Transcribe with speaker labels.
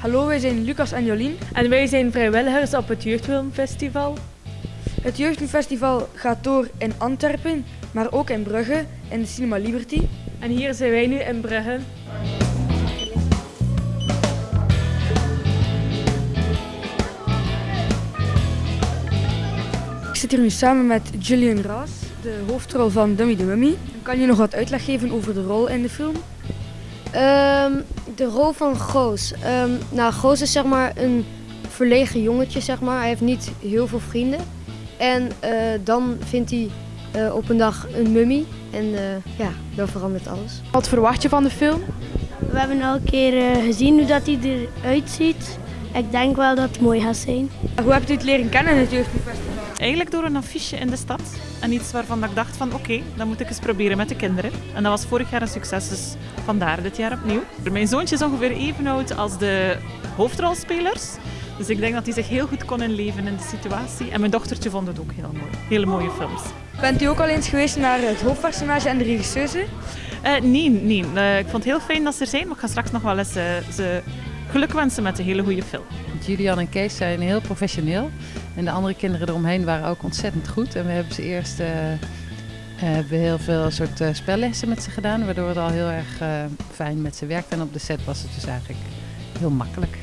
Speaker 1: Hallo, wij zijn Lucas en Jolien.
Speaker 2: En wij zijn vrijwilligers op het Jeugdfilmfestival.
Speaker 1: Het Jeugdfilmfestival gaat door in Antwerpen, maar ook in Brugge, in de Cinema Liberty.
Speaker 2: En hier zijn wij nu in Brugge.
Speaker 1: Ik zit hier nu samen met Julian Raas, de hoofdrol van Dummy the Mummy. Kan je nog wat uitleg geven over de rol in de film?
Speaker 3: Ehm, de rol van Goos. Ehm, nou, Goos is zeg maar een verlegen jongetje, zeg maar. Hij heeft niet heel veel vrienden. En eh, dan vindt hij eh, op een dag een mummy. En eh, ja, dan verandert alles.
Speaker 2: Wat verwacht je van de film?
Speaker 4: We hebben al een keer eh, gezien hoe dat hij eruit ziet. Ik denk wel dat het mooi gaat zijn.
Speaker 1: Hoe hebt u het leren kennen, het Jeugdfilmfestival?
Speaker 5: Eigenlijk door een affiche in de stad. En iets waarvan ik dacht van oké, dat moet ik eens proberen met de kinderen. En dat was vorig jaar een succes, dus vandaar dit jaar opnieuw. Mijn zoontje is ongeveer even oud als de hoofdrolspelers. Dus ik denk dat hij zich heel goed kon inleven in de situatie. En mijn dochtertje vond het ook heel mooi. Hele mooie films.
Speaker 1: Bent u ook al eens geweest naar het hoofdpersonage en de regisseuse?
Speaker 5: Eh, nee, nee. Eh, ik vond het heel fijn dat ze er zijn, maar ik ga straks nog wel eens eh, ze geluk wensen met een hele goede film.
Speaker 6: Julian en Kees zijn heel professioneel. En de andere kinderen eromheen waren ook ontzettend goed. En we hebben ze eerst eh, eh, hebben heel veel soort eh, spellessen met ze gedaan. Waardoor het al heel erg fijn met ze werkte. En op de set was het dus eigenlijk heel makkelijk.